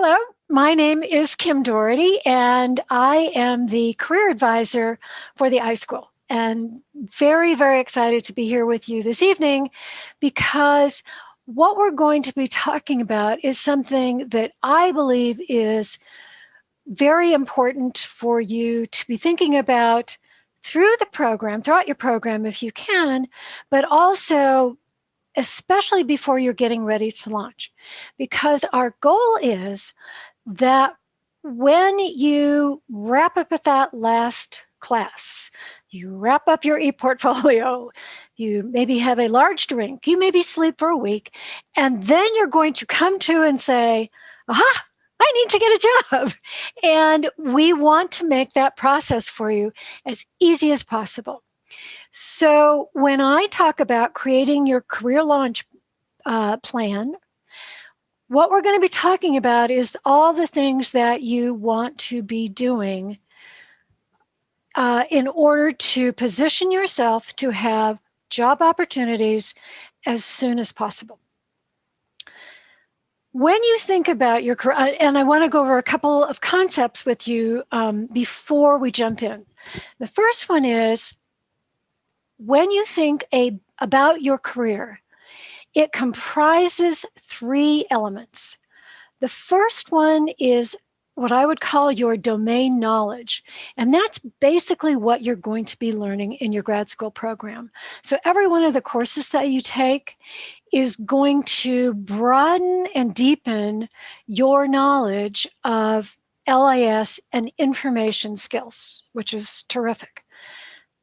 Hello, my name is Kim Doherty, and I am the career advisor for the iSchool. And very, very excited to be here with you this evening because what we're going to be talking about is something that I believe is very important for you to be thinking about through the program, throughout your program if you can, but also especially before you're getting ready to launch. Because our goal is that when you wrap up at that last class, you wrap up your e-portfolio, you maybe have a large drink, you maybe sleep for a week, and then you're going to come to and say, aha, I need to get a job. And we want to make that process for you as easy as possible. So when I talk about creating your career launch uh, plan, what we're going to be talking about is all the things that you want to be doing uh, in order to position yourself to have job opportunities as soon as possible. When you think about your career, uh, and I want to go over a couple of concepts with you um, before we jump in. The first one is when you think a, about your career, it comprises three elements. The first one is what I would call your domain knowledge. And that's basically what you're going to be learning in your grad school program. So every one of the courses that you take is going to broaden and deepen your knowledge of LIS and information skills, which is terrific.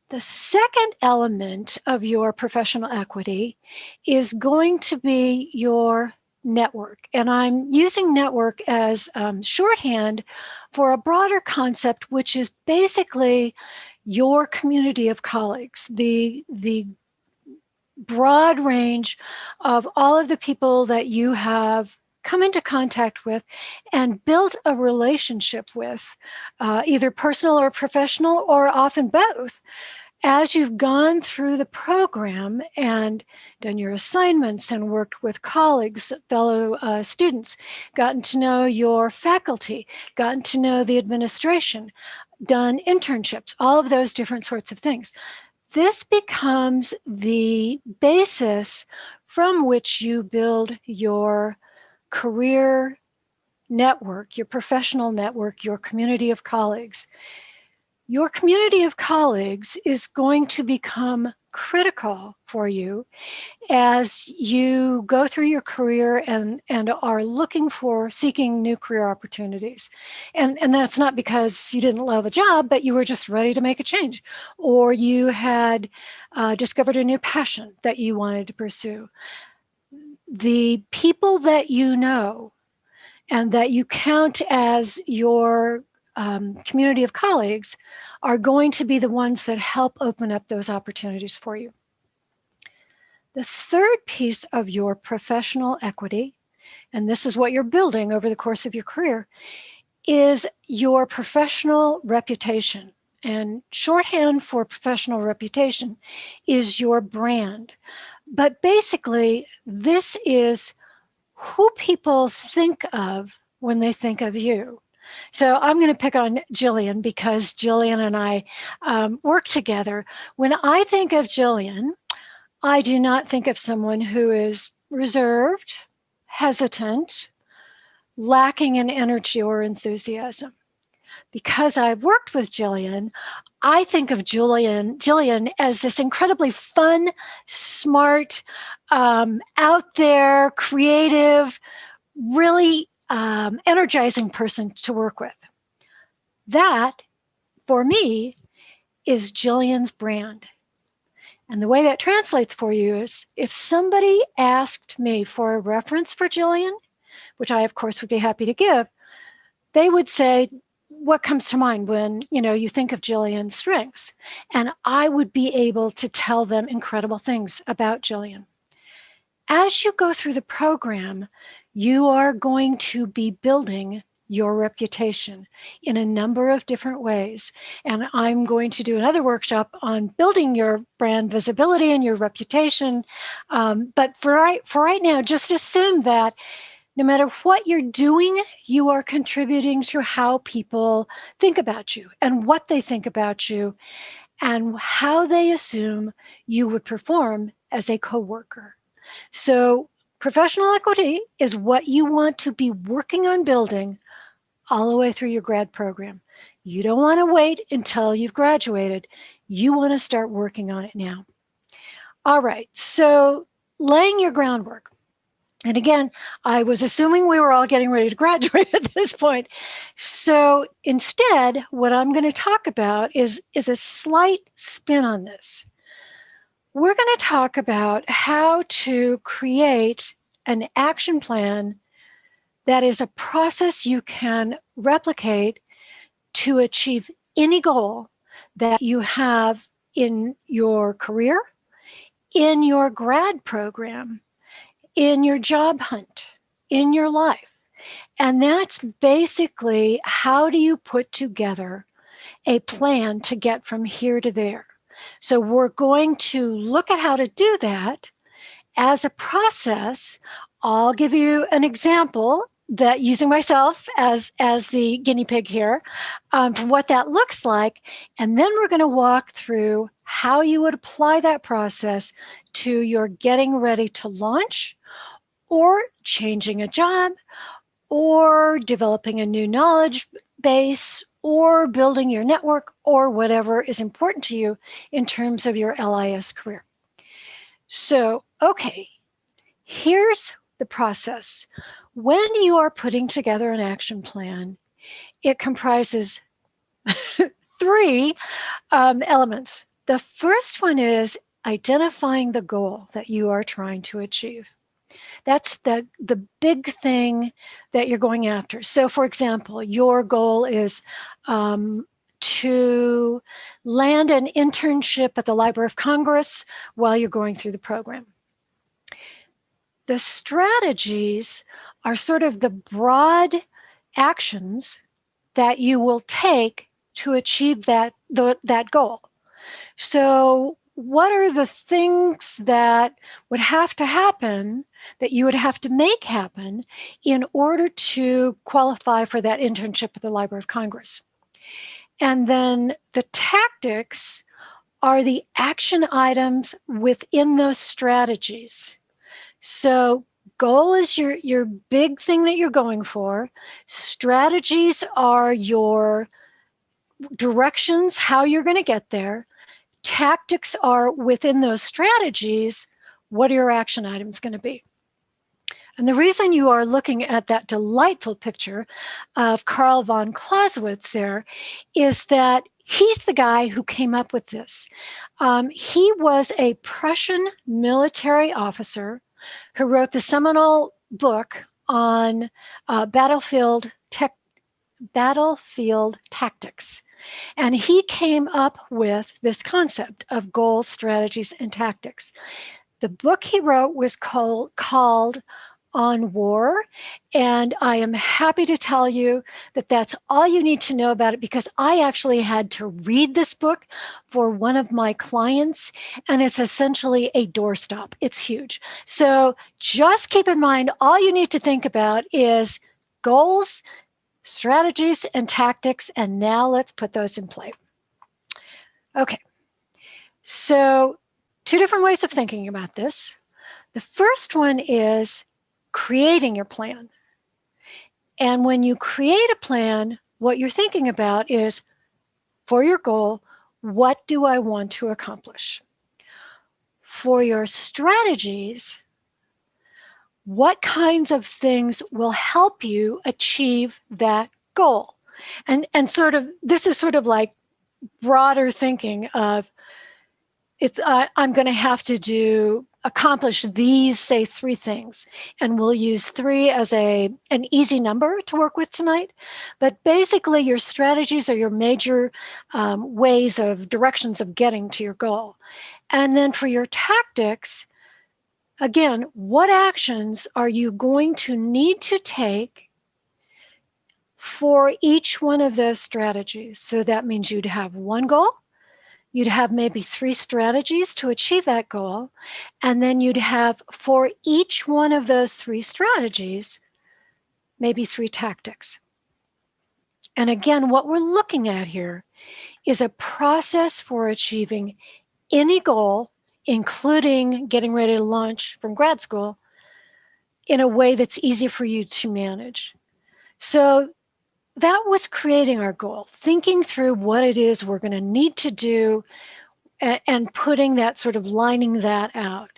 The second element of your professional equity is going to be your network. And I'm using network as um, shorthand for a broader concept, which is basically your community of colleagues, the, the broad range of all of the people that you have come into contact with and built a relationship with, uh, either personal or professional, or often both. As you've gone through the program and done your assignments and worked with colleagues, fellow uh, students, gotten to know your faculty, gotten to know the administration, done internships, all of those different sorts of things. This becomes the basis from which you build your career network, your professional network, your community of colleagues. Your community of colleagues is going to become critical for you as you go through your career and, and are looking for seeking new career opportunities. And, and that's not because you didn't love a job, but you were just ready to make a change, or you had uh, discovered a new passion that you wanted to pursue the people that you know and that you count as your um, community of colleagues are going to be the ones that help open up those opportunities for you. The third piece of your professional equity, and this is what you're building over the course of your career, is your professional reputation. And shorthand for professional reputation is your brand. But basically, this is who people think of when they think of you. So I'm going to pick on Jillian because Jillian and I um, work together. When I think of Jillian, I do not think of someone who is reserved, hesitant, lacking in energy or enthusiasm because I've worked with Jillian, I think of Julian, Jillian as this incredibly fun, smart, um, out there, creative, really um, energizing person to work with. That, for me, is Jillian's brand. And the way that translates for you is if somebody asked me for a reference for Jillian, which I, of course, would be happy to give, they would say, what comes to mind when you know you think of Jillian's strengths? And I would be able to tell them incredible things about Jillian. As you go through the program, you are going to be building your reputation in a number of different ways. And I'm going to do another workshop on building your brand visibility and your reputation. Um, but for right, for right now, just assume that no matter what you're doing, you are contributing to how people think about you and what they think about you and how they assume you would perform as a coworker. So professional equity is what you want to be working on building all the way through your grad program. You don't want to wait until you've graduated. You want to start working on it now. All right, so laying your groundwork. And again, I was assuming we were all getting ready to graduate at this point. So instead, what I'm going to talk about is, is a slight spin on this. We're going to talk about how to create an action plan that is a process you can replicate to achieve any goal that you have in your career, in your grad program, in your job hunt, in your life. And that's basically how do you put together a plan to get from here to there. So we're going to look at how to do that as a process. I'll give you an example that using myself as as the guinea pig here um, for what that looks like and then we're going to walk through how you would apply that process to your getting ready to launch or changing a job or developing a new knowledge base or building your network or whatever is important to you in terms of your LIS career. So, okay, here's the process. When you are putting together an action plan, it comprises three um, elements. The first one is identifying the goal that you are trying to achieve. That's the, the big thing that you're going after. So, for example, your goal is um, to land an internship at the Library of Congress while you're going through the program. The strategies are sort of the broad actions that you will take to achieve that, the, that goal. So what are the things that would have to happen that you would have to make happen in order to qualify for that internship at the Library of Congress? And then the tactics are the action items within those strategies. So goal is your your big thing that you're going for. Strategies are your directions how you're going to get there tactics are within those strategies, what are your action items going to be? And the reason you are looking at that delightful picture of Carl von Clausewitz there is that he's the guy who came up with this. Um, he was a Prussian military officer who wrote the seminal book on uh, battlefield tech, battlefield tactics. And he came up with this concept of goals, strategies, and tactics. The book he wrote was called, called on war. And I am happy to tell you that that's all you need to know about it because I actually had to read this book for one of my clients, and it's essentially a doorstop. It's huge. So just keep in mind all you need to think about is goals, strategies and tactics, and now let's put those in play. Okay, so two different ways of thinking about this. The first one is creating your plan. And when you create a plan, what you're thinking about is for your goal, what do I want to accomplish? For your strategies, what kinds of things will help you achieve that goal? And and sort of this is sort of like broader thinking of it's uh, i'm going to have to do accomplish these say three things. And we'll use three as a an easy number to work with tonight. But basically your strategies are your major um, ways of directions of getting to your goal. And then for your tactics again, what actions are you going to need to take for each one of those strategies? So that means you'd have one goal, you'd have maybe three strategies to achieve that goal, and then you'd have for each one of those three strategies maybe three tactics. And again, what we're looking at here is a process for achieving any goal, including getting ready to launch from grad school, in a way that's easy for you to manage. So that was creating our goal, thinking through what it is we're going to need to do and, putting that sort of lining that out.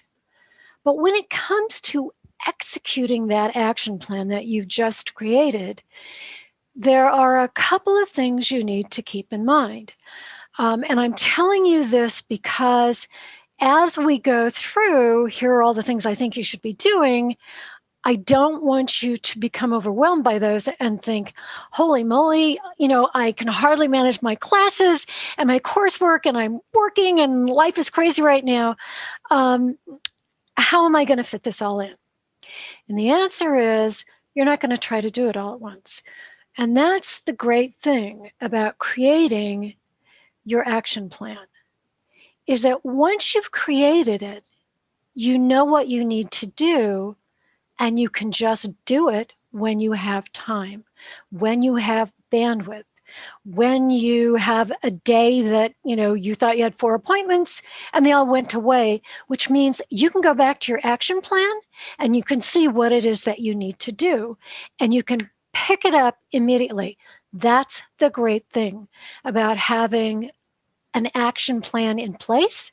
But when it comes to executing that action plan that you've just created, there are a couple of things you need to keep in mind. Um, and I'm telling you this because as we go through, here are all the things I think you should be doing. I don't want you to become overwhelmed by those and think, holy moly, you know, I can hardly manage my classes and my coursework and I'm working and life is crazy right now. Um, how am I going to fit this all in? And the answer is you're not going to try to do it all at once. And that's the great thing about creating your action plan is that once you've created it, you know what you need to do and you can just do it when you have time, when you have bandwidth, when you have a day that, you know, you thought you had four appointments and they all went away, which means you can go back to your action plan and you can see what it is that you need to do and you can pick it up immediately. That's the great thing about having an action plan in place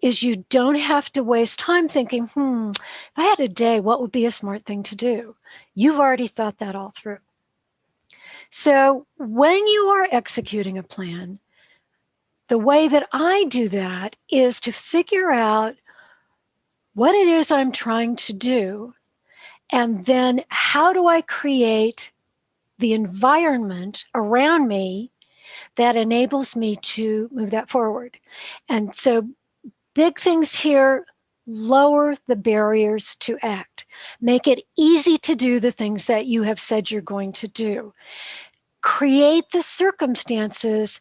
is you don't have to waste time thinking, hmm, if I had a day, what would be a smart thing to do? You've already thought that all through. So when you are executing a plan, the way that I do that is to figure out what it is I'm trying to do, and then how do I create the environment around me that enables me to move that forward. And so Big things here lower the barriers to act. Make it easy to do the things that you have said you're going to do. Create the circumstances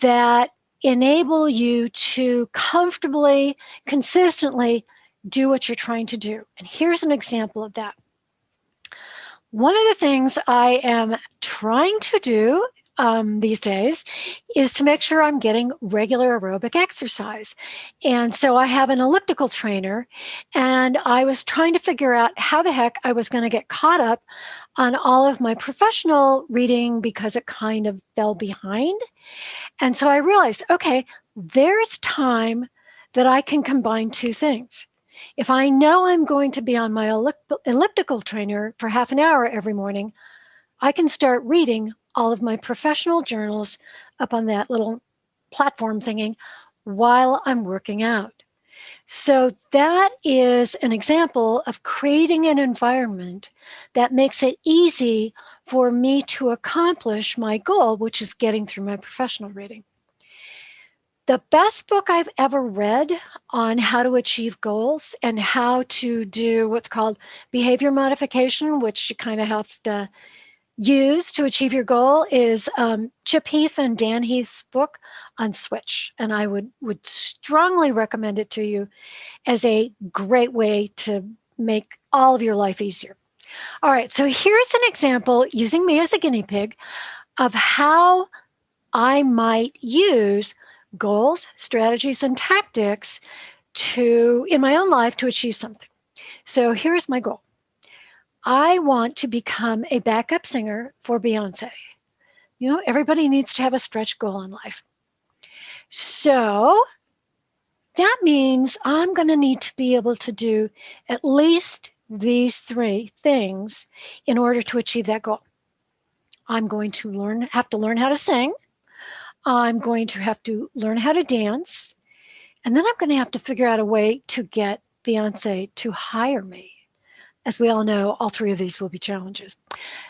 that enable you to comfortably, consistently do what you're trying to do. And here's an example of that. One of the things I am trying to do um, these days is to make sure I'm getting regular aerobic exercise. And so I have an elliptical trainer, and I was trying to figure out how the heck I was going to get caught up on all of my professional reading because it kind of fell behind. And so I realized okay, there's time that I can combine two things. If I know I'm going to be on my elliptical trainer for half an hour every morning, I can start reading all of my professional journals up on that little platform thingy while I'm working out. So that is an example of creating an environment that makes it easy for me to accomplish my goal, which is getting through my professional reading. The best book I've ever read on how to achieve goals and how to do what's called behavior modification, which you kind of have to use to achieve your goal is um, Chip Heath and Dan Heath's book on Switch. And I would, would strongly recommend it to you as a great way to make all of your life easier. All right, so here's an example using me as a guinea pig of how I might use goals, strategies, and tactics to in my own life to achieve something. So here's my goal. I want to become a backup singer for Beyonce. You know, everybody needs to have a stretch goal in life. So that means I'm going to need to be able to do at least these three things in order to achieve that goal. I'm going to learn, have to learn how to sing. I'm going to have to learn how to dance. And then I'm going to have to figure out a way to get Beyonce to hire me as we all know, all three of these will be challenges.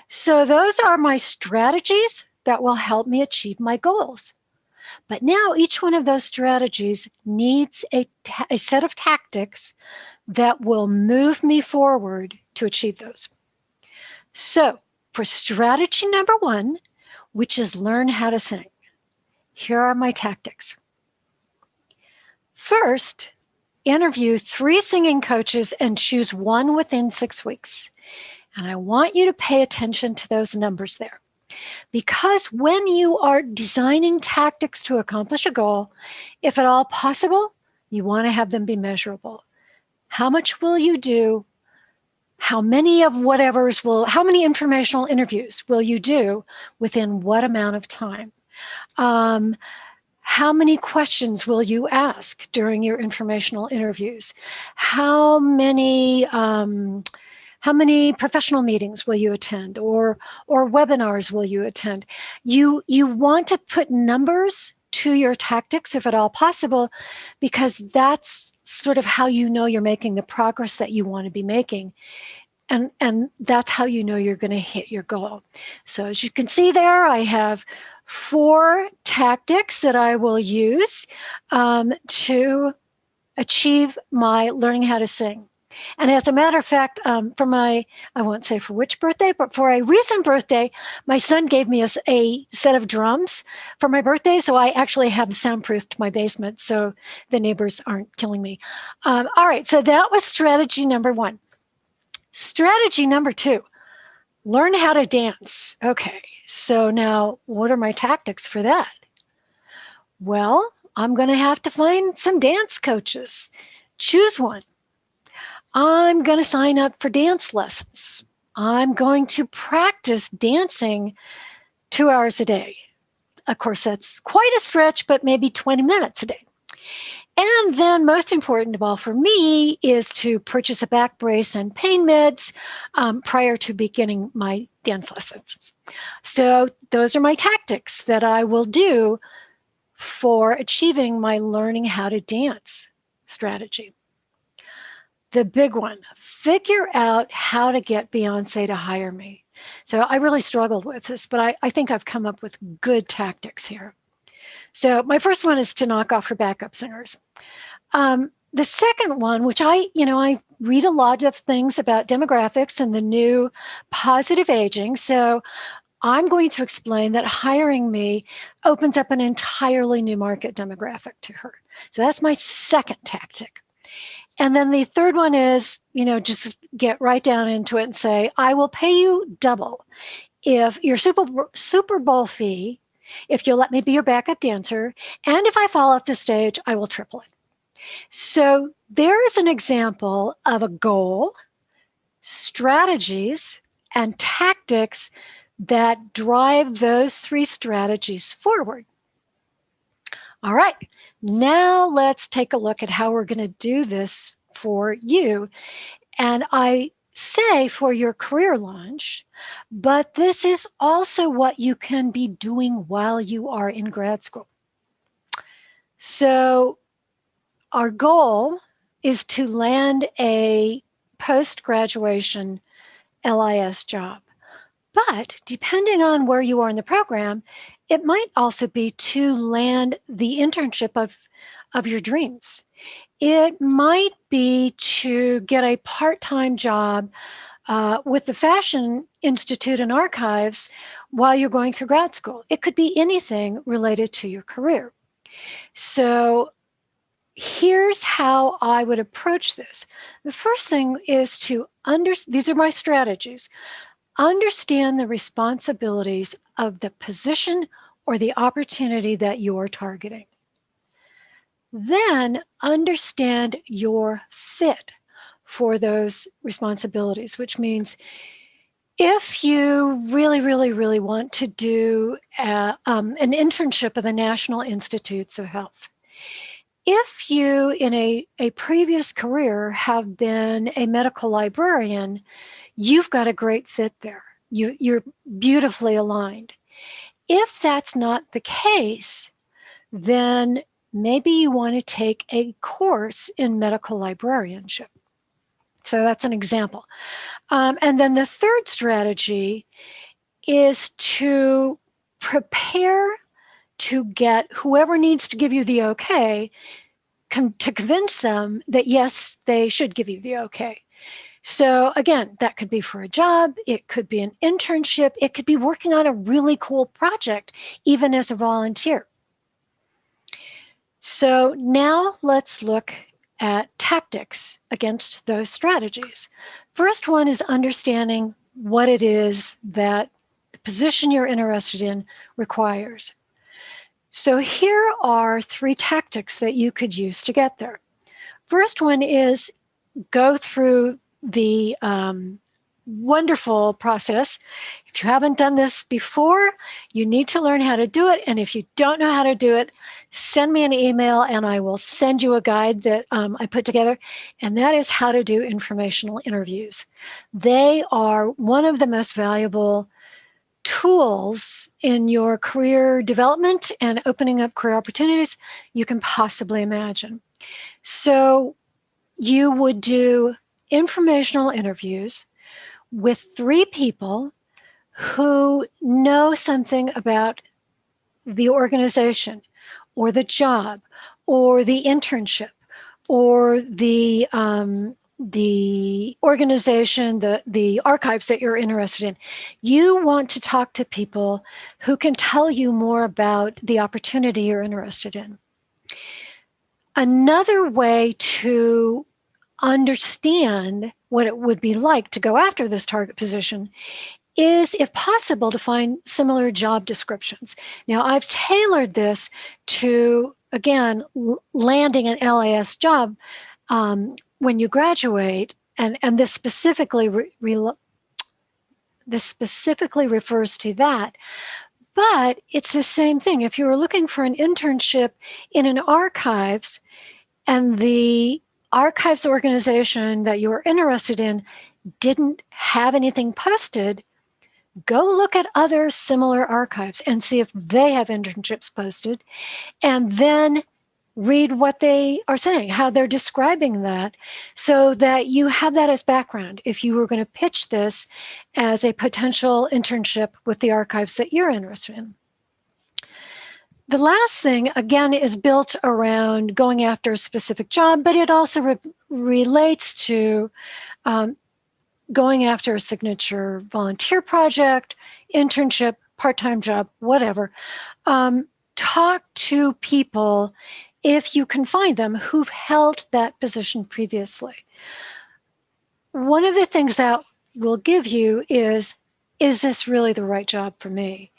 So those are my strategies that will help me achieve my goals. But now each one of those strategies needs a, a set of tactics that will move me forward to achieve those. So for strategy number one, which is learn how to sing, here are my tactics. First, interview three singing coaches and choose one within six weeks. And I want you to pay attention to those numbers there. Because when you are designing tactics to accomplish a goal, if at all possible, you want to have them be measurable. How much will you do? How many of whatever's will, how many informational interviews will you do within what amount of time? Um, how many questions will you ask during your informational interviews? How many um, how many professional meetings will you attend or or webinars will you attend? You you want to put numbers to your tactics if at all possible because that's sort of how you know you're making the progress that you want to be making and and that's how you know you're going to hit your goal so as you can see there i have four tactics that I will use um, to achieve my learning how to sing. And as a matter of fact, um, for my, I won't say for which birthday, but for a recent birthday, my son gave me a, a, set of drums for my birthday. So I actually have soundproofed my basement so the neighbors aren't killing me. Um, all right, so that was strategy number one. Strategy number two learn how to dance. Okay, so now what are my tactics for that? Well, I'm going to have to find some dance coaches. Choose one. I'm going to sign up for dance lessons. I'm going to practice dancing two hours a day. Of course, that's quite a stretch, but maybe 20 minutes a day. And then most important of all for me is to purchase a back brace and pain meds um, prior to beginning my dance lessons. So those are my tactics that I will do for achieving my learning how to dance strategy. The big one, figure out how to get Beyonce to hire me. So I really struggled with this, but I, I think I've come up with good tactics here. So my first one is to knock off her backup singers. Um, the second one, which I, you know, I read a lot of things about demographics and the new positive aging. So I'm going to explain that hiring me opens up an entirely new market demographic to her. So that's my second tactic. And then the third one is, you know, just get right down into it and say, I will pay you double if your Super, Super Bowl fee if you'll let me be your backup dancer. And if I fall off the stage, I will triple it. So there is an example of a goal, strategies, and tactics that drive those three strategies forward. All right, now let's take a look at how we're going to do this for you. And I say for your career launch, but this is also what you can be doing while you are in grad school. So our goal is to land a post-graduation LIS job. But depending on where you are in the program, it might also be to land the internship of, of your dreams. It might be to get a part time job uh, with the Fashion Institute and Archives while you're going through grad school. It could be anything related to your career. So here's how I would approach this. The first thing is to under these are my strategies. Understand the responsibilities of the position or the opportunity that you're targeting. Then understand your fit for those responsibilities, which means if you really, really, really want to do a, um, an internship at the National Institutes of Health, if you in a, a previous career have been a medical librarian, you've got a great fit there. You, you're beautifully aligned. If that's not the case, then maybe you want to take a course in medical librarianship. So that's an example. Um, and then the third strategy is to prepare to get whoever needs to give you the okay to convince them that yes, they should give you the okay. So again, that could be for a job, it could be an internship, it could be working on a really cool project, even as a volunteer. So now let's look at tactics against those strategies. First one is understanding what it is that the position you're interested in requires. So here are three tactics that you could use to get there. First one is go through the um, wonderful process. If you haven't done this before, you need to learn how to do it. And if you don't know how to do it, send me an email and I will send you a guide that um, I put together. And that is how to do informational interviews. They are one of the most valuable tools in your career development and opening up career opportunities you can possibly imagine. So you would do informational interviews with three people who know something about the organization or the job or the internship or the um, the organization, the, the archives that you're interested in. You want to talk to people who can tell you more about the opportunity you're interested in. Another way to understand what it would be like to go after this target position is, if possible, to find similar job descriptions. Now, I've tailored this to, again, landing an LIS job um, when you graduate, and, and this specifically re, re, this specifically refers to that, but it's the same thing. If you were looking for an internship in an archives and the archives organization that you're interested in didn't have anything posted, go look at other similar archives and see if they have internships posted, and then read what they are saying, how they're describing that, so that you have that as background if you were going to pitch this as a potential internship with the archives that you're interested in. The last thing, again, is built around going after a specific job, but it also re relates to um, going after a signature volunteer project, internship, part-time job, whatever. Um, talk to people, if you can find them, who've held that position previously. One of the things that will give you is, is this really the right job for me?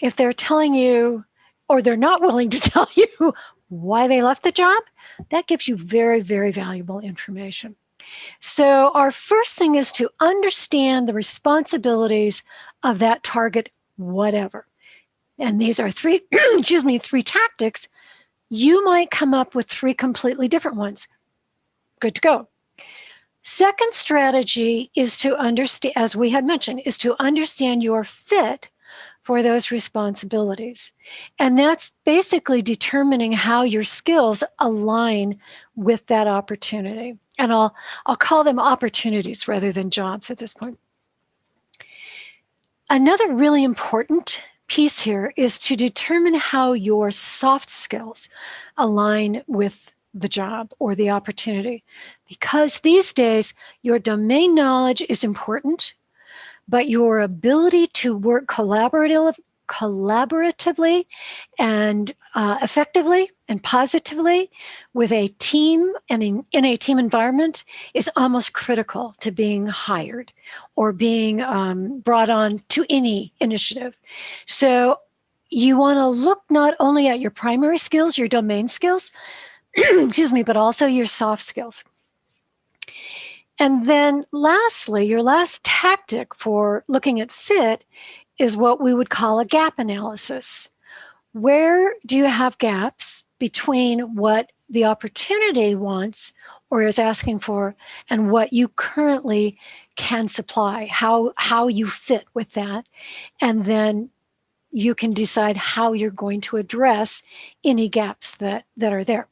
If they're telling you or they're not willing to tell you why they left the job, that gives you very, very valuable information. So our first thing is to understand the responsibilities of that target, whatever. And these are three, excuse me, three tactics. You might come up with three completely different ones. Good to go. Second strategy is to understand, as we had mentioned, is to understand your fit for those responsibilities. And that's basically determining how your skills align with that opportunity. And I'll, I'll call them opportunities rather than jobs at this point. Another really important piece here is to determine how your soft skills align with the job or the opportunity. Because these days, your domain knowledge is important, but your ability to work collaborative, collaboratively and uh, effectively and positively with a team and in, in, a team environment is almost critical to being hired or being um, brought on to any initiative. So you want to look not only at your primary skills, your domain skills, excuse me, but also your soft skills. And then lastly, your last tactic for looking at fit is what we would call a gap analysis. Where do you have gaps between what the opportunity wants or is asking for and what you currently can supply, how, how you fit with that. And then you can decide how you're going to address any gaps that, that are there.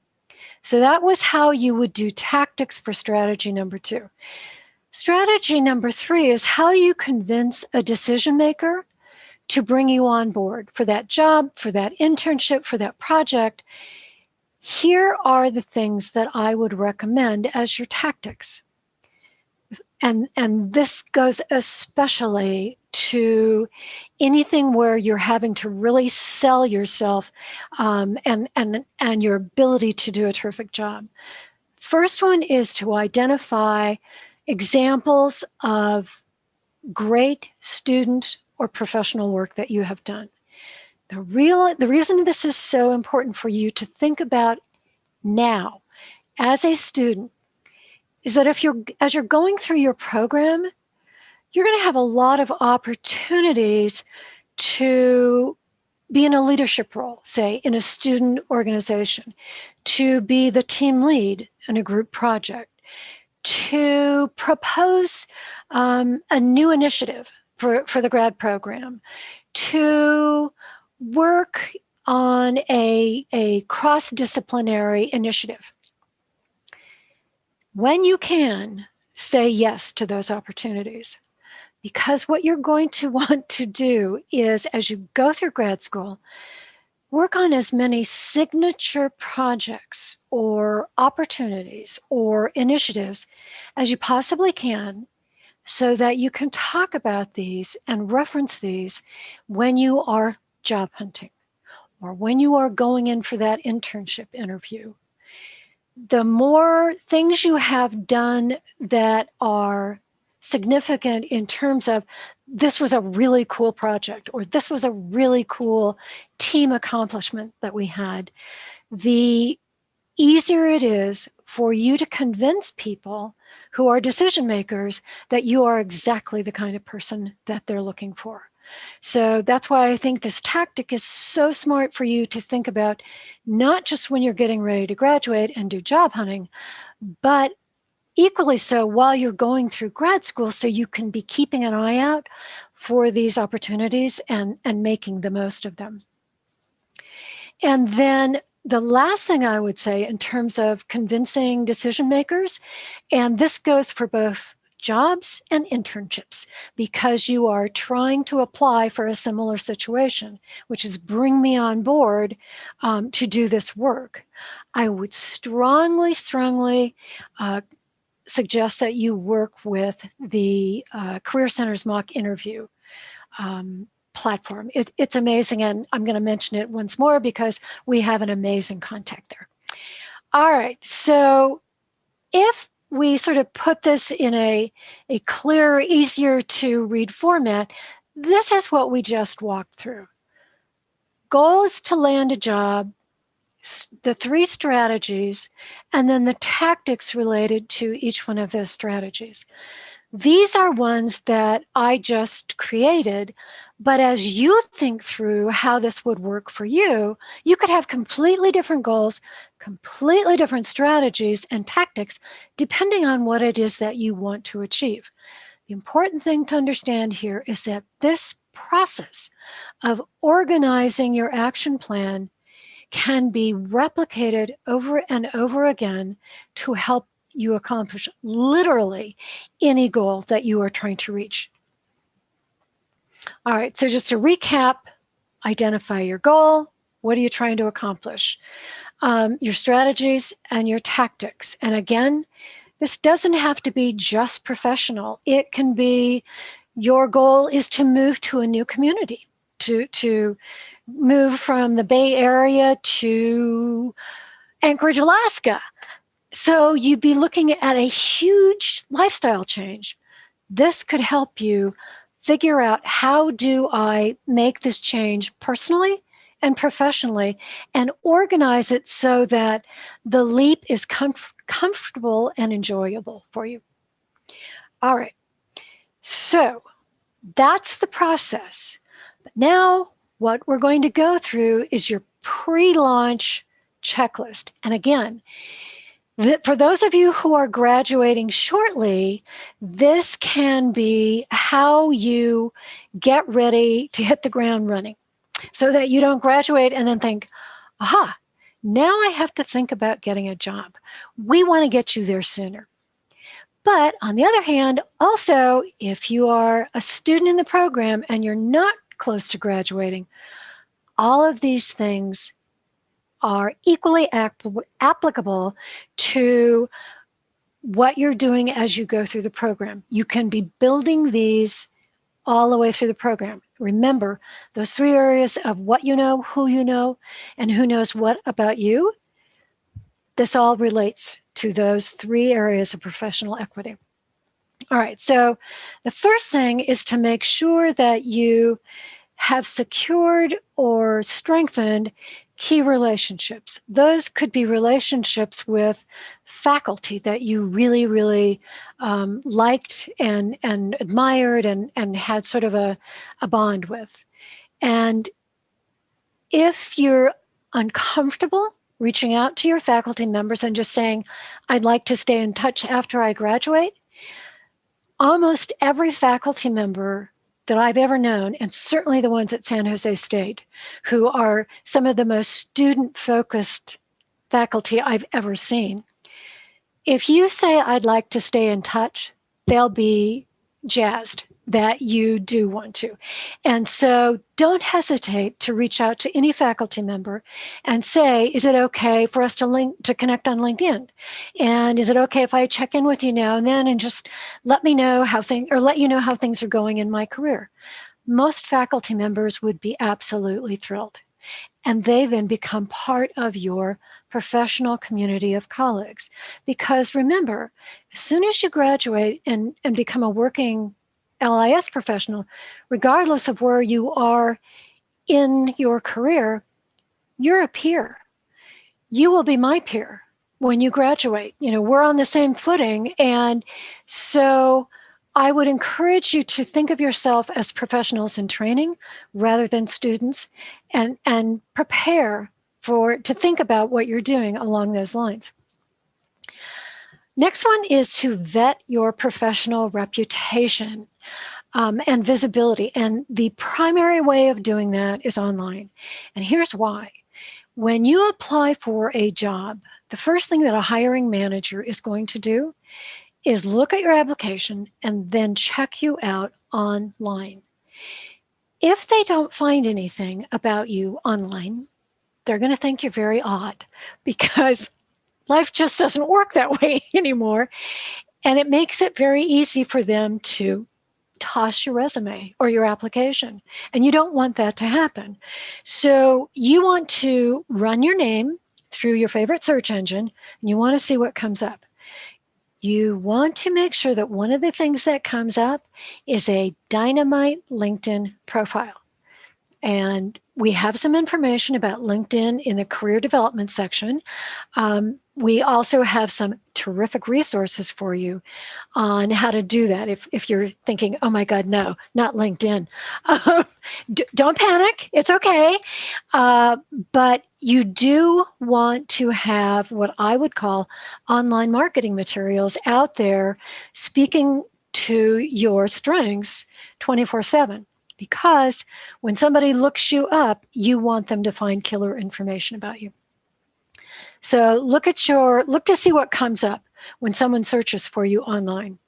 So that was how you would do tactics for strategy number two. Strategy number three is how you convince a decision maker to bring you on board for that job, for that internship, for that project. Here are the things that I would recommend as your tactics. And, and this goes especially to anything where you're having to really sell yourself um, and, and, and your ability to do a terrific job. First one is to identify examples of great student or professional work that you have done. The real the reason this is so important for you to think about now as a student is that if you're as you're going through your program, you're going to have a lot of opportunities to be in a leadership role, say in a student organization, to be the team lead in a group project, to propose um, a new initiative for, for the grad program, to work on a, a cross-disciplinary initiative. When you can, say yes to those opportunities. Because what you're going to want to do is, as you go through grad school, work on as many signature projects or opportunities or initiatives as you possibly can so that you can talk about these and reference these when you are job hunting or when you are going in for that internship interview. The more things you have done that are significant in terms of this was a really cool project or this was a really cool team accomplishment that we had, the easier it is for you to convince people who are decision makers that you are exactly the kind of person that they're looking for. So that's why I think this tactic is so smart for you to think about, not just when you're getting ready to graduate and do job hunting, but equally so while you're going through grad school so you can be keeping an eye out for these opportunities and, and making the most of them. And then the last thing I would say in terms of convincing decision makers, and this goes for both jobs and internships because you are trying to apply for a similar situation, which is bring me on board um, to do this work. I would strongly, strongly uh, suggest that you work with the uh, Career Center's mock interview um, platform. It, it's amazing, and I'm going to mention it once more because we have an amazing contact there. All right, so if we sort of put this in a, a clear, easier to read format, this is what we just walked through. Goal is to land a job the three strategies, and then the tactics related to each one of those strategies. These are ones that I just created, but as you think through how this would work for you, you could have completely different goals, completely different strategies and tactics, depending on what it is that you want to achieve. The important thing to understand here is that this process of organizing your action plan can be replicated over and over again to help you accomplish literally any goal that you are trying to reach. All right, so just to recap, identify your goal. What are you trying to accomplish? Um, your strategies and your tactics. And again, this doesn't have to be just professional. It can be your goal is to move to a new community, to, to move from the Bay Area to Anchorage, Alaska. So you'd be looking at a huge lifestyle change. This could help you figure out how do I make this change personally and professionally and organize it so that the leap is comf comfortable and enjoyable for you. All right, so that's the process. But now what we're going to go through is your pre-launch checklist. And again, for those of you who are graduating shortly, this can be how you get ready to hit the ground running so that you don't graduate and then think, aha, now I have to think about getting a job. We want to get you there sooner. But on the other hand, also, if you are a student in the program and you're not close to graduating. All of these things are equally applicable to what you're doing as you go through the program. You can be building these all the way through the program. Remember those three areas of what you know, who you know, and who knows what about you. This all relates to those three areas of professional equity. All right, so the first thing is to make sure that you have secured or strengthened key relationships. Those could be relationships with faculty that you really, really um, liked and, and admired and, and had sort of a, a bond with. And if you're uncomfortable reaching out to your faculty members and just saying, I'd like to stay in touch after I graduate, almost every faculty member that I've ever known, and certainly the ones at San Jose State, who are some of the most student focused faculty I've ever seen. If you say, I'd like to stay in touch, they'll be jazzed that you do want to. And so don't hesitate to reach out to any faculty member and say, is it okay for us to link to connect on LinkedIn? And is it okay if I check in with you now and then and just let me know how things or let you know how things are going in my career? Most faculty members would be absolutely thrilled. And they then become part of your professional community of colleagues. Because remember, as soon as you graduate and, and become a working LIS professional, regardless of where you are in your career, you're a peer. You will be my peer when you graduate. You know, we're on the same footing. And so I would encourage you to think of yourself as professionals in training rather than students and, and prepare for to think about what you're doing along those lines. Next one is to vet your professional reputation um, and visibility. And the primary way of doing that is online. And here's why. When you apply for a job, the first thing that a hiring manager is going to do is look at your application and then check you out online. If they don't find anything about you online, they're going to think you're very odd because life just doesn't work that way anymore. And it makes it very easy for them to toss your resume or your application. And you don't want that to happen. So you want to run your name through your favorite search engine and you want to see what comes up. You want to make sure that one of the things that comes up is a dynamite LinkedIn profile. And we have some information about LinkedIn in the career development section. Um, we also have some terrific resources for you on how to do that. If, if you're thinking, oh my God, no, not LinkedIn. Uh, don't panic, it's okay. Uh, but you do want to have what I would call online marketing materials out there speaking to your strengths 24 7 because when somebody looks you up, you want them to find killer information about you. So look at your, look to see what comes up when someone searches for you online.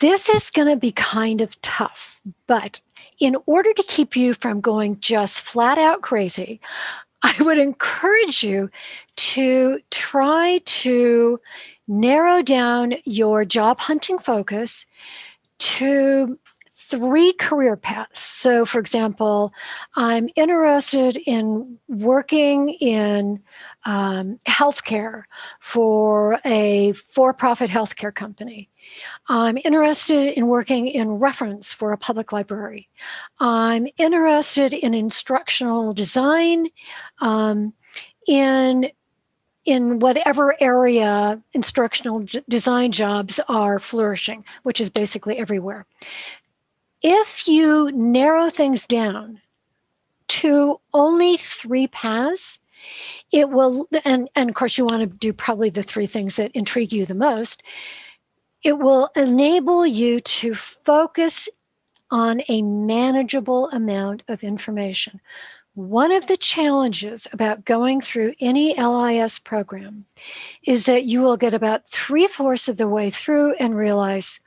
This is going to be kind of tough, but in order to keep you from going just flat out crazy, I would encourage you to try to narrow down your job hunting focus to three career paths. So, for example, I'm interested in working in um, healthcare for a for profit healthcare company. I'm interested in working in reference for a public library. I'm interested in instructional design, um, in in whatever area instructional design jobs are flourishing, which is basically everywhere if you narrow things down to only three paths, it will, and, and of course, you want to do probably the three things that intrigue you the most. It will enable you to focus on a manageable amount of information. One of the challenges about going through any LIS program is that you will get about three fourths of the way through and realize,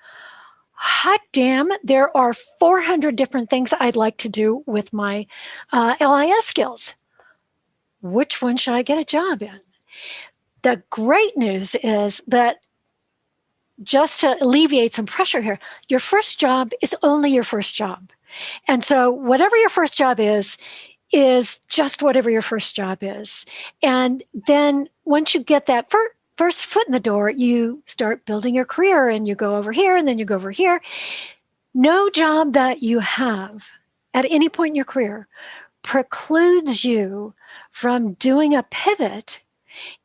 hot damn, there are 400 different things I'd like to do with my uh, LIS skills. Which one should I get a job in? The great news is that just to alleviate some pressure here, your first job is only your first job. And so, whatever your first job is, is just whatever your first job is. And then once you get that first foot in the door, you start building your career and you go over here and then you go over here. No job that you have at any point in your career precludes you from doing a pivot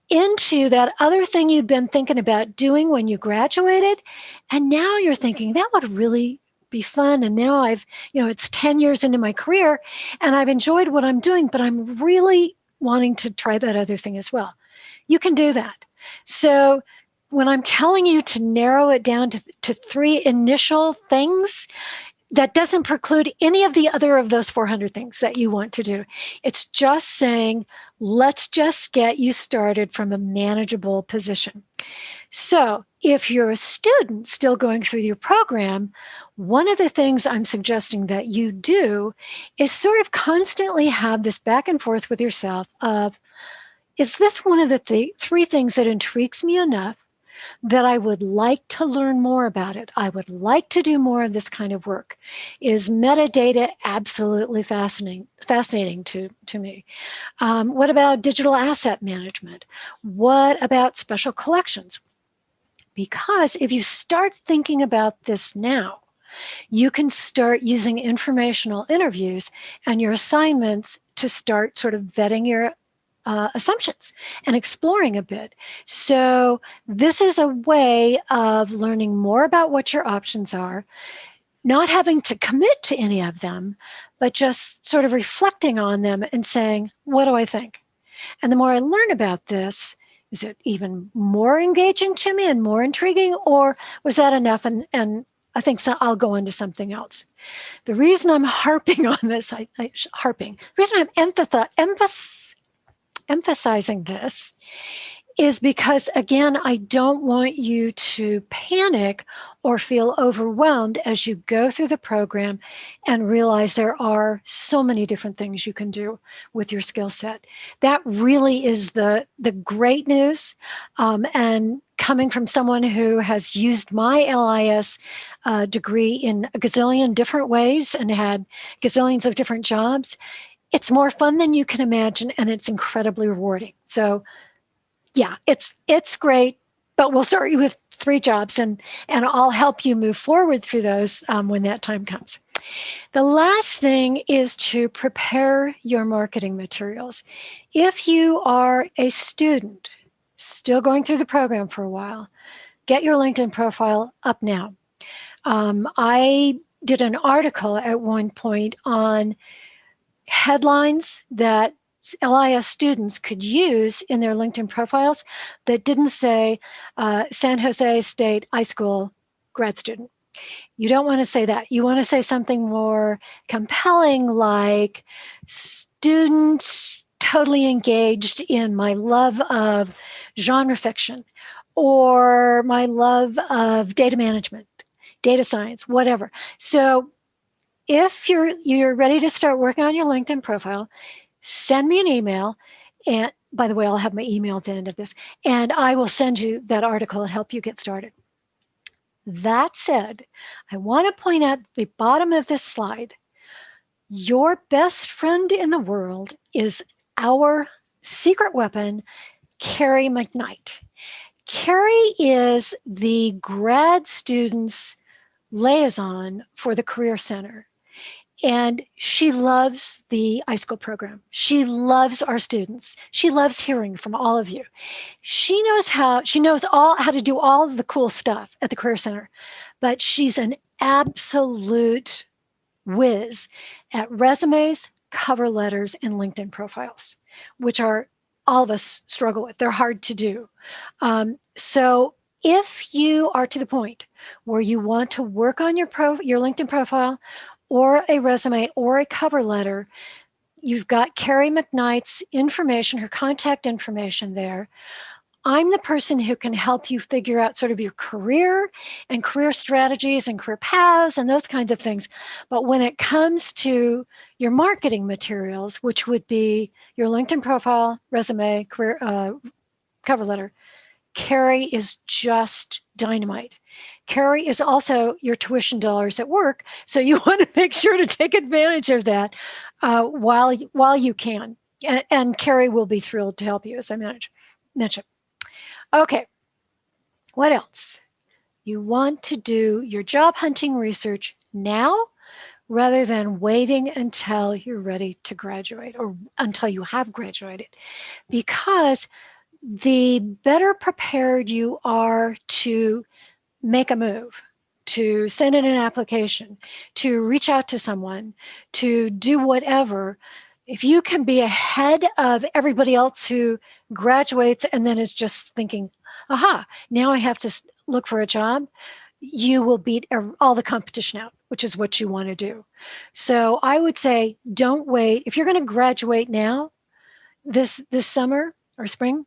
into that other thing you'd been thinking about doing when you graduated. And now you're thinking that would really be fun. And now I've, you know, it's 10 years into my career and I've enjoyed what I'm doing, but I'm really wanting to try that other thing as well. You can do that. So when I'm telling you to narrow it down to, to three initial things, that doesn't preclude any of the other of those 400 things that you want to do. It's just saying, let's just get you started from a manageable position. So if you're a student still going through your program, one of the things I'm suggesting that you do is sort of constantly have this back and forth with yourself of, is this one of the th three things that intrigues me enough that I would like to learn more about it. I would like to do more of this kind of work. Is metadata absolutely fascinating, fascinating to, to me? Um, what about digital asset management? What about special collections? Because if you start thinking about this now, you can start using informational interviews and your assignments to start sort of vetting your uh, assumptions and exploring a bit. So this is a way of learning more about what your options are, not having to commit to any of them, but just sort of reflecting on them and saying, what do I think? And the more I learn about this, is it even more engaging to me and more intriguing, or was that enough and, and I think so, I'll go into something else. The reason I'm harping on this, I, I harping, the reason I'm emphasis, emphasizing this is because, again, I don't want you to panic or feel overwhelmed as you go through the program and realize there are so many different things you can do with your skill set. That really is the, the great news. Um, and coming from someone who has used my LIS uh, degree in a gazillion different ways and had gazillions of different jobs, it's more fun than you can imagine and it's incredibly rewarding. So yeah, it's it's great, but we'll start you with three jobs and, and I'll help you move forward through those um, when that time comes. The last thing is to prepare your marketing materials. If you are a student still going through the program for a while, get your LinkedIn profile up now. Um, I did an article at one point on headlines that LIS students could use in their LinkedIn profiles that didn't say uh, San Jose State iSchool grad student. You don't want to say that. You want to say something more compelling like students totally engaged in my love of genre fiction or my love of data management, data science, whatever. So if you're you're ready to start working on your LinkedIn profile, send me an email. And by the way, I'll have my email at the end of this, and I will send you that article and help you get started. That said, I want to point out the bottom of this slide. Your best friend in the world is our secret weapon, Carrie McKnight. Carrie is the grad students liaison for the Career Center. And she loves the iSchool program. She loves our students. She loves hearing from all of you. She knows how, she knows all how to do all the cool stuff at the Career Center, but she's an absolute whiz at resumes, cover letters, and LinkedIn profiles, which are all of us struggle with. They're hard to do. Um, so if you are to the point where you want to work on your pro, your LinkedIn profile or a resume or a cover letter, you've got Carrie McKnight's information, her contact information there. I'm the person who can help you figure out sort of your career and career strategies and career paths and those kinds of things. But when it comes to your marketing materials, which would be your LinkedIn profile, resume, career uh, cover letter, Carrie is just dynamite. Carrie is also your tuition dollars at work, so you want to make sure to take advantage of that uh, while while you can. And, and Carrie will be thrilled to help you, as I mentioned. Okay, what else? You want to do your job hunting research now rather than waiting until you're ready to graduate or until you have graduated. Because the better prepared you are to make a move, to send in an application, to reach out to someone, to do whatever, if you can be ahead of everybody else who graduates and then is just thinking, aha, now I have to look for a job, you will beat all the competition out, which is what you want to do. So I would say don't wait. If you're going to graduate now, this this summer or spring,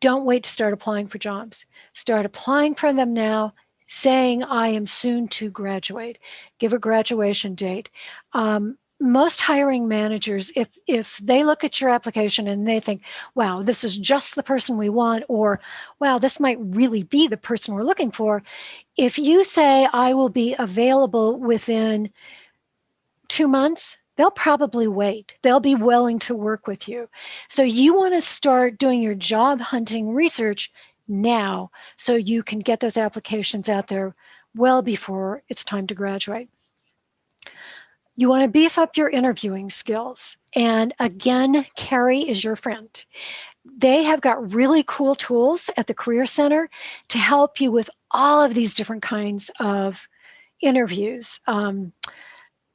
don't wait to start applying for jobs. Start applying for them now, saying I am soon to graduate. Give a graduation date. Um, most hiring managers if if they look at your application and they think wow this is just the person we want or wow this might really be the person we're looking for if you say i will be available within 2 months they'll probably wait they'll be willing to work with you so you want to start doing your job hunting research now so you can get those applications out there well before it's time to graduate you want to beef up your interviewing skills. And again, Carrie is your friend. They have got really cool tools at the Career Center to help you with all of these different kinds of interviews. Um,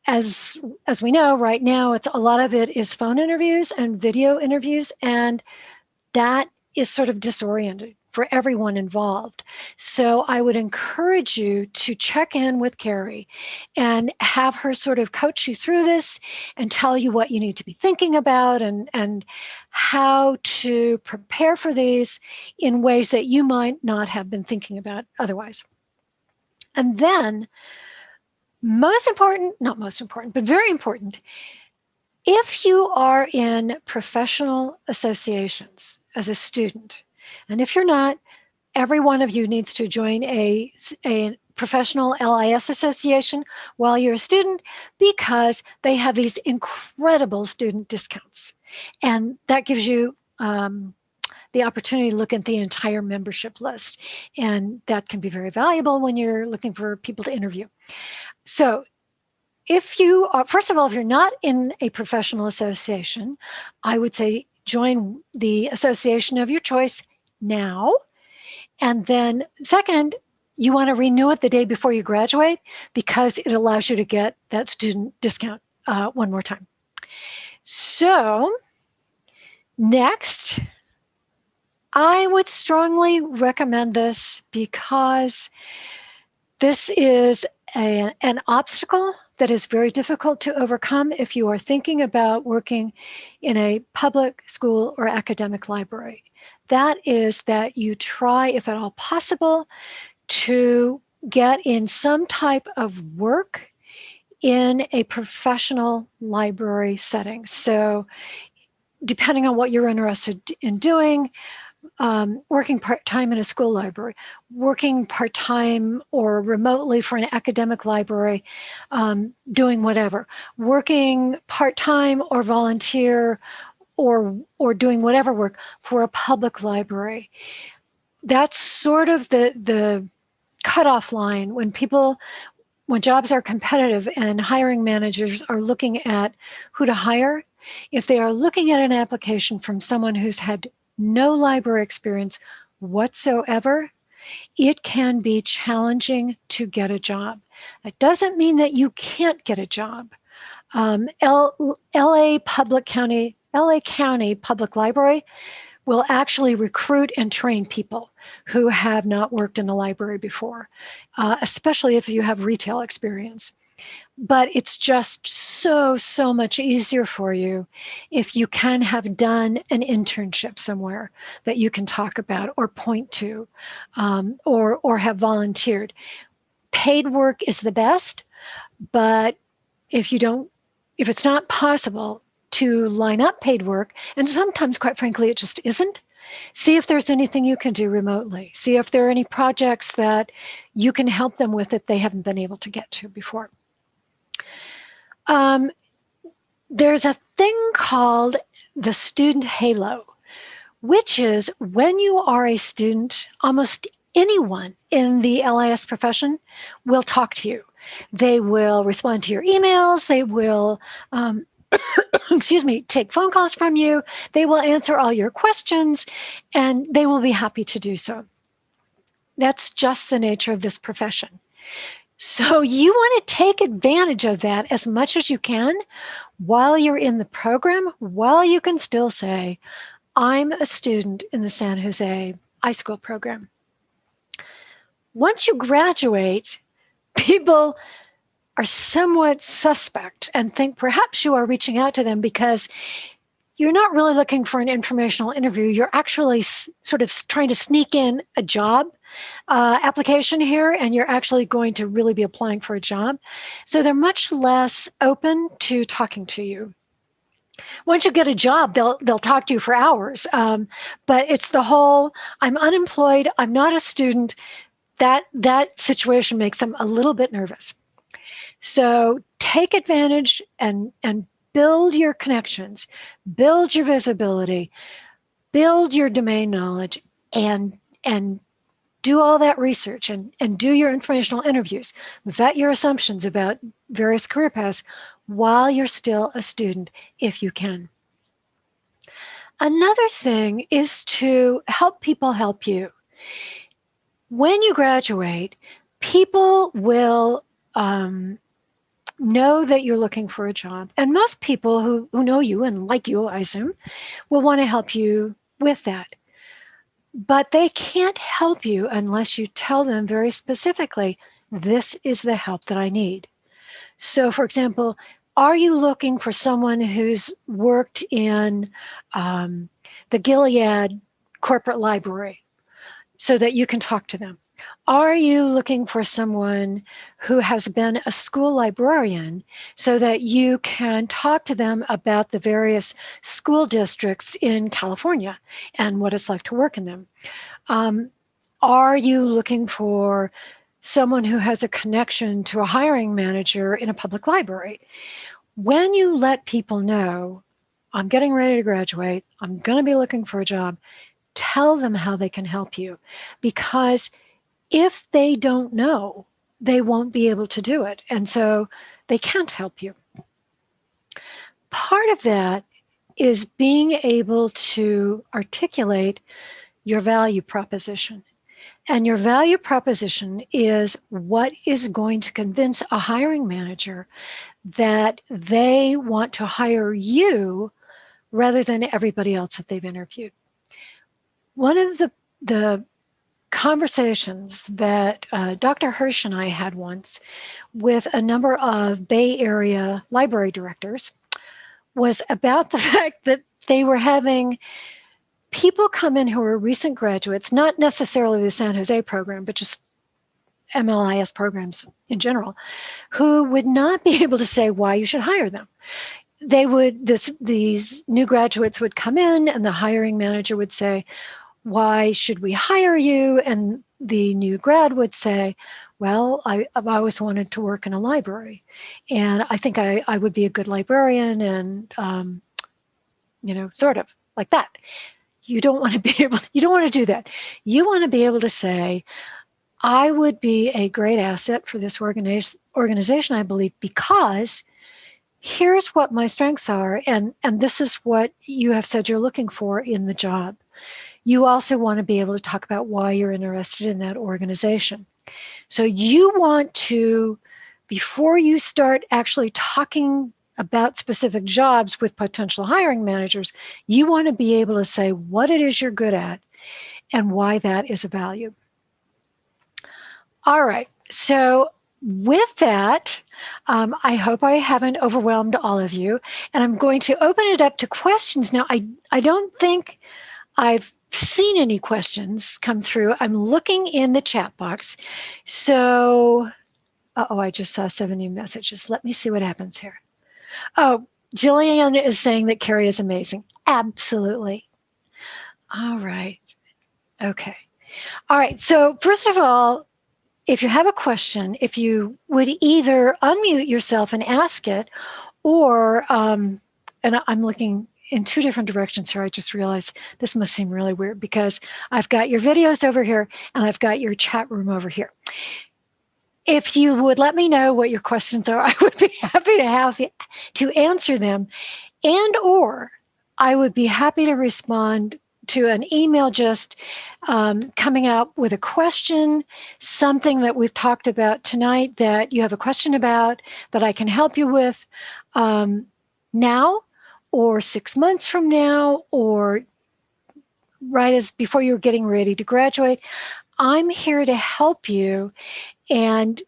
as as we know right now, it's a lot of it is phone interviews and video interviews, and that is sort of disoriented for everyone involved. So I would encourage you to check in with Carrie and have her sort of coach you through this and tell you what you need to be thinking about and, and how to prepare for these in ways that you might not have been thinking about otherwise. And then, most important, not most important, but very important, if you are in professional associations as a student, and if you're not, every one of you needs to join a, a professional LIS association while you're a student because they have these incredible student discounts. And that gives you um, the opportunity to look at the entire membership list. And that can be very valuable when you're looking for people to interview. So if you are, first of all, if you're not in a professional association, I would say join the association of your choice now. And then, second, you want to renew it the day before you graduate because it allows you to get that student discount uh, one more time. So, next, I would strongly recommend this because this is a, an obstacle that is very difficult to overcome if you are thinking about working in a public school or academic library that is that you try, if at all possible, to get in some type of work in a professional library setting. So, depending on what you're interested in doing, um, working part time in a school library, working part time or remotely for an academic library, um, doing whatever, working part time or volunteer or or doing whatever work for a public library. That's sort of the the cutoff line when people when jobs are competitive and hiring managers are looking at who to hire, if they are looking at an application from someone who's had no library experience whatsoever, it can be challenging to get a job. That doesn't mean that you can't get a job. Um, L- LA Public County LA County Public Library will actually recruit and train people who have not worked in a library before, uh, especially if you have retail experience. But it's just so, so much easier for you if you can have done an internship somewhere that you can talk about or point to um, or, or have volunteered. Paid work is the best, but if you don't, if it's not possible, to line up paid work. And sometimes, quite frankly, it just isn't. See if there's anything you can do remotely. See if there are any projects that you can help them with that they haven't been able to get to before. Um, there's a thing called the student halo, which is when you are a student, almost anyone in the LIS profession will talk to you. They will respond to your emails. They will, um, excuse me, take phone calls from you. They will answer all your questions and they will be happy to do so. That's just the nature of this profession. So you want to take advantage of that as much as you can while you're in the program, while you can still say, I'm a student in the San Jose iSchool program. Once you graduate, people are somewhat suspect and think perhaps you are reaching out to them because you're not really looking for an informational interview. You're actually sort of trying to sneak in a job uh, application here, and you're actually going to really be applying for a job. So they're much less open to talking to you. Once you get a job, they'll they'll talk to you for hours. Um, but it's the whole I'm unemployed. I'm not a student. That that situation makes them a little bit nervous. So take advantage and and build your connections, build your visibility, build your domain knowledge, and and do all that research and, and do your informational interviews, vet your assumptions about various career paths while you're still a student, if you can. Another thing is to help people help you. When you graduate, people will um, know that you're looking for a job. And most people who, who know you and like you, I assume, will want to help you with that. But they can't help you unless you tell them very specifically, this is the help that I need. So, for example, are you looking for someone who's worked in um, the Gilead corporate library so that you can talk to them? Are you looking for someone who has been a school librarian so that you can talk to them about the various school districts in California and what it's like to work in them? Um, are you looking for someone who has a connection to a hiring manager in a public library? When you let people know, I'm getting ready to graduate, I'm going to be looking for a job, tell them how they can help you because if they don't know, they won't be able to do it. And so they can't help you. Part of that is being able to articulate your value proposition. And your value proposition is what is going to convince a hiring manager that they want to hire you rather than everybody else that they've interviewed. One of the, the conversations that uh, Dr. Hirsh and I had once with a number of Bay Area library directors was about the fact that they were having people come in who are recent graduates, not necessarily the San Jose program, but just MLIS programs in general, who would not be able to say why you should hire them. They would, this, these new graduates would come in and the hiring manager would say, why should we hire you? And the new grad would say, well, I, have always wanted to work in a library and I think I, I would be a good librarian and, um, you know, sort of like that. You don't want to be able, you don't want to do that. You want to be able to say, I would be a great asset for this organiz- organization, I believe, because here's what my strengths are and, and this is what you have said you're looking for in the job. You also want to be able to talk about why you're interested in that organization. So you want to, before you start actually talking about specific jobs with potential hiring managers, you want to be able to say what it is you're good at and why that is a value. All right, so with that, um, I hope I haven't overwhelmed all of you, and I'm going to open it up to questions. Now, I, I don't think I've seen any questions come through. I'm looking in the chat box. So, uh oh, I just saw seven new messages. Let me see what happens here. Oh, Jillian is saying that Carrie is amazing. Absolutely. All right. Okay. All right. So, first of all, if you have a question, if you would either unmute yourself and ask it, or, um, and I'm looking in two different directions here. I just realized this must seem really weird because I've got your videos over here and I've got your chat room over here. If you would let me know what your questions are, I would be happy to have you, to answer them and or I would be happy to respond to an email just um, coming out with a question, something that we've talked about tonight that you have a question about that I can help you with um, now or six months from now or right as before you're getting ready to graduate. I'm here to help you and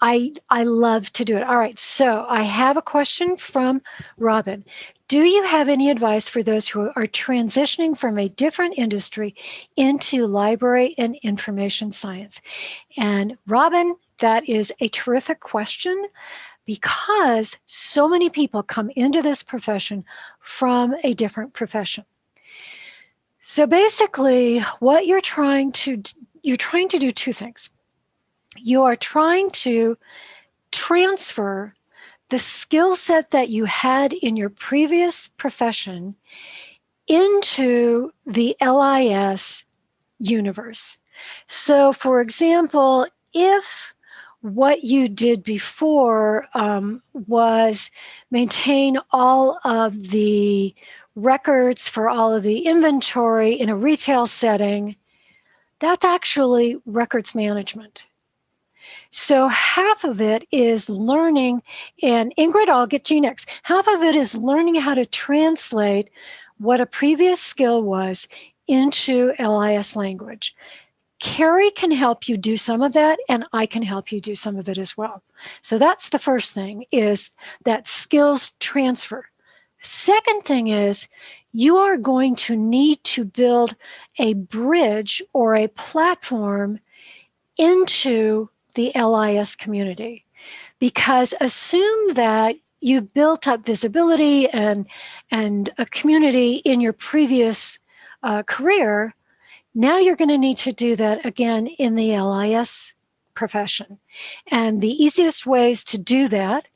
I, I love to do it. All right, so I have a question from Robin. Do you have any advice for those who are transitioning from a different industry into library and information science? And Robin, that is a terrific question because so many people come into this profession from a different profession. So basically, what you're trying to you're trying to do two things. You are trying to transfer the skill set that you had in your previous profession into the LIS universe. So, for example, if what you did before um, was maintain all of the records for all of the inventory in a retail setting, that's actually records management. So half of it is learning, and Ingrid, I'll get you next. Half of it is learning how to translate what a previous skill was into LIS language. Carrie can help you do some of that, and I can help you do some of it as well. So that's the first thing is that skills transfer. Second thing is you are going to need to build a bridge or a platform into the LIS community. Because assume that you built up visibility and, and a community in your previous uh, career, now you're going to need to do that again in the LIS profession. And the easiest ways to do that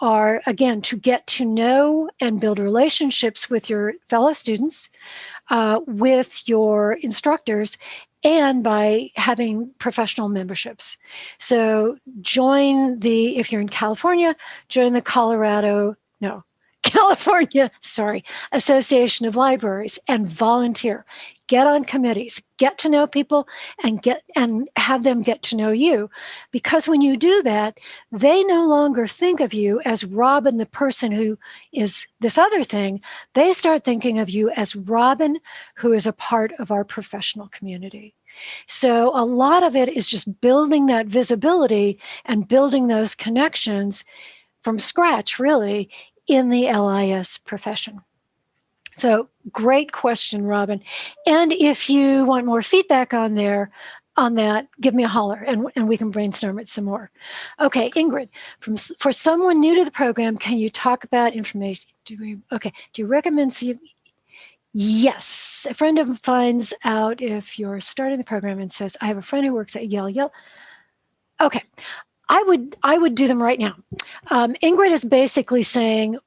are, again, to get to know and build relationships with your fellow students, uh, with your instructors, and by having professional memberships. So join the, if you're in California, join the Colorado, no, California, sorry, Association of Libraries and volunteer. Get on committees, get to know people and get and have them get to know you. Because when you do that, they no longer think of you as Robin, the person who is this other thing. They start thinking of you as Robin, who is a part of our professional community. So a lot of it is just building that visibility and building those connections from scratch, really, in the LIS profession. So great question, Robin. And if you want more feedback on there, on that, give me a holler and, and we can brainstorm it some more. Okay, Ingrid, from, for someone new to the program, can you talk about information? Do we, okay, do you recommend Yes, a friend of finds out if you're starting the program and says, I have a friend who works at Yale. Yale. Okay, I would I would do them right now. Um, Ingrid is basically saying,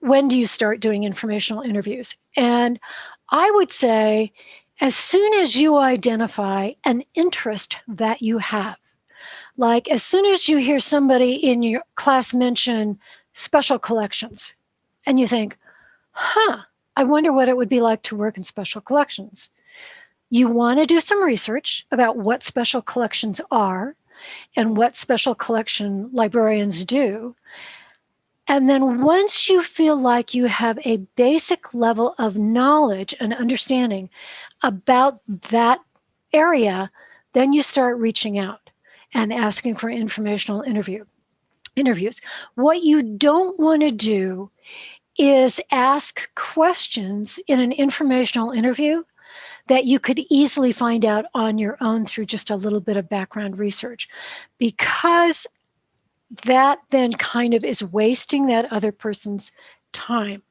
when do you start doing informational interviews? And I would say, as soon as you identify an interest that you have, like as soon as you hear somebody in your class mention special collections, and you think, huh, I wonder what it would be like to work in special collections. You want to do some research about what special collections are and what special collection librarians do. And then once you feel like you have a basic level of knowledge and understanding about that area, then you start reaching out and asking for informational interview interviews. What you don't want to do is ask questions in an informational interview that you could easily find out on your own through just a little bit of background research because that then kind of is wasting that other person's time.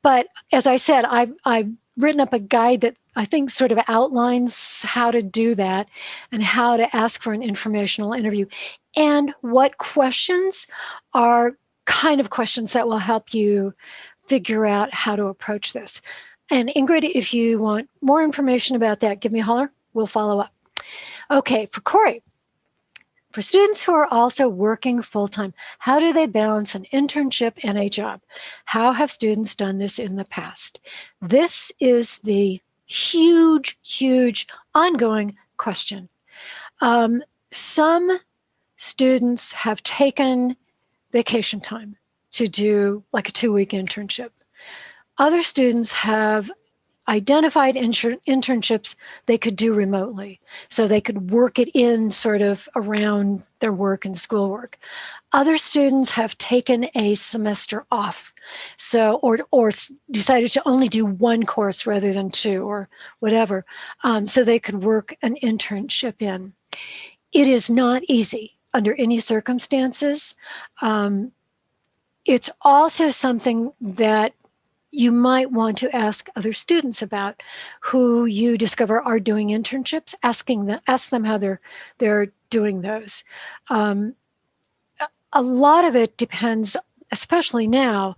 But as I said, I've, I've written up a guide that I think sort of outlines how to do that and how to ask for an informational interview and what questions are kind of questions that will help you figure out how to approach this. And Ingrid, if you want more information about that, give me a holler. We'll follow up. Okay, for Corey, for students who are also working full-time, how do they balance an internship and a job? How have students done this in the past? This is the huge, huge ongoing question. Um, some students have taken vacation time to do like a two-week internship. Other students have identified internships they could do remotely. So they could work it in sort of around their work and schoolwork. Other students have taken a semester off. So, or, or decided to only do one course rather than two or whatever. Um, so they could work an internship in. It is not easy under any circumstances. Um, it's also something that you might want to ask other students about who you discover are doing internships, asking them, ask them how they're they're doing those. Um, a lot of it depends, especially now,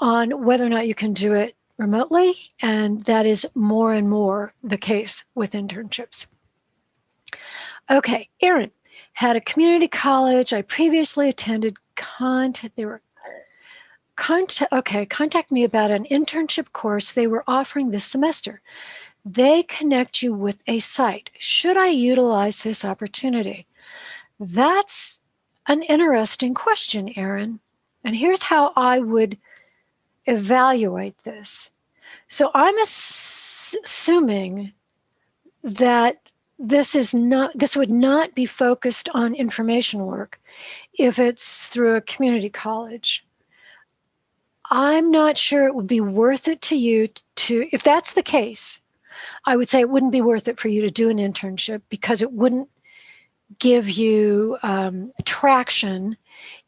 on whether or not you can do it remotely, and that is more and more the case with internships. Okay, Erin had a community college I previously attended. Content, they were contact, okay, contact me about an internship course they were offering this semester. They connect you with a site. Should I utilize this opportunity? That's an interesting question, Erin. And here's how I would evaluate this. So I'm ass assuming that this is not this would not be focused on information work if it's through a community college. I'm not sure it would be worth it to you to, if that's the case, I would say it wouldn't be worth it for you to do an internship because it wouldn't give you um, traction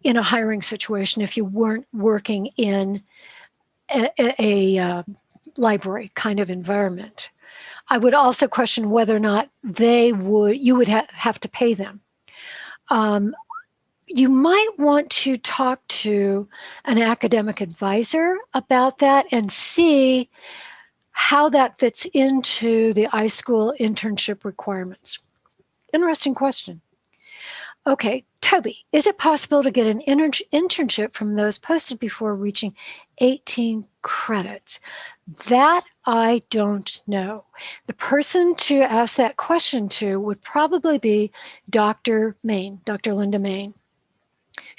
in a hiring situation if you weren't working in a, a, a uh, library kind of environment. I would also question whether or not they would, you would ha have to pay them. Um, you might want to talk to an academic advisor about that and see how that fits into the iSchool internship requirements. Interesting question. Okay, Toby, is it possible to get an inter internship from those posted before reaching 18 credits? That I don't know. The person to ask that question to would probably be Dr. Main, Dr. Linda Main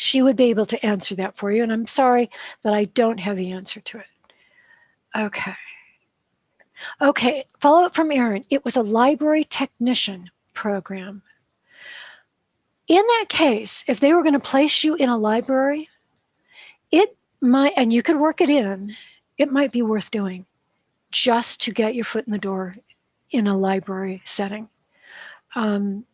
she would be able to answer that for you. And I'm sorry that I don't have the answer to it. Okay. Okay, follow up from Erin. It was a library technician program. In that case, if they were going to place you in a library, it might, and you could work it in, it might be worth doing just to get your foot in the door in a library setting. Um,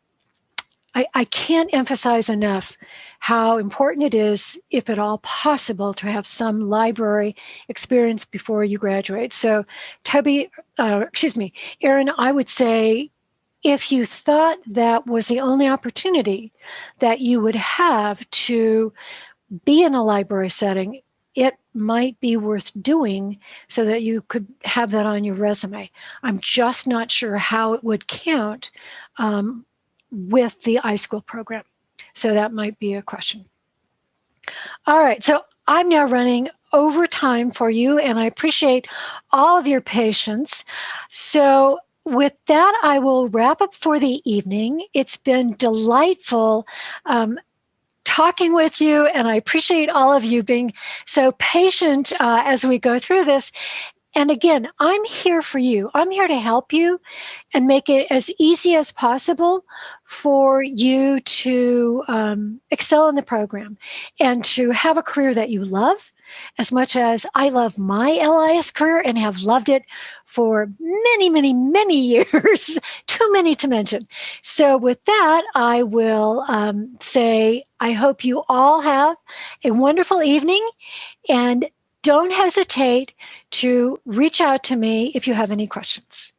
I, I can't emphasize enough how important it is, if at all possible, to have some library experience before you graduate. So, Toby, uh, excuse me, Erin, I would say if you thought that was the only opportunity that you would have to be in a library setting, it might be worth doing so that you could have that on your resume. I'm just not sure how it would count um, with the iSchool program. So that might be a question. All right, so I'm now running over time for you, and I appreciate all of your patience. So with that, I will wrap up for the evening. It's been delightful um, talking with you, and I appreciate all of you being so patient uh, as we go through this. And again, I'm here for you. I'm here to help you and make it as easy as possible for you to um, excel in the program and to have a career that you love as much as I love my LIS career and have loved it for many, many, many years, too many to mention. So with that, I will um, say I hope you all have a wonderful evening and don't hesitate to reach out to me if you have any questions.